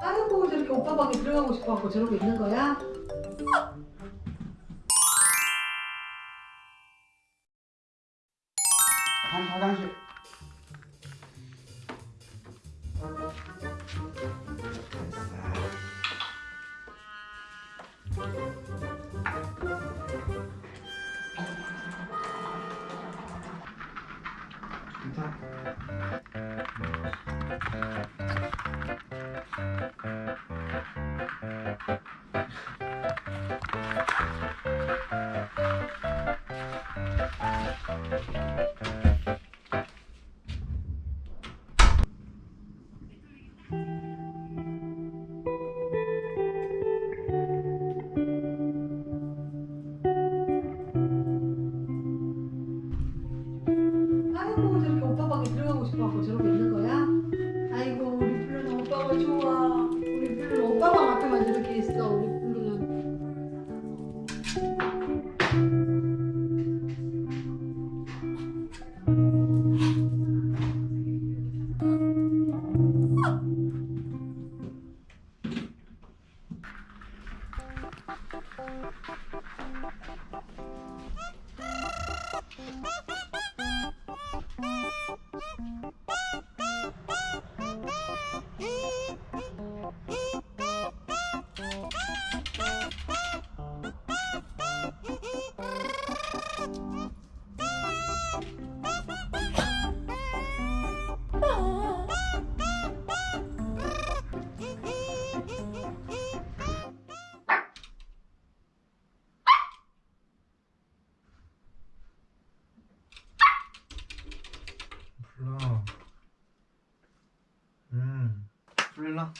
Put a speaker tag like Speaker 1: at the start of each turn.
Speaker 1: 아이고 저렇게 오빠 방에 들어가고 싶어갖고 저러고 있는 거야?
Speaker 2: 한 화장실. 괜찮아. 불러. 出来了。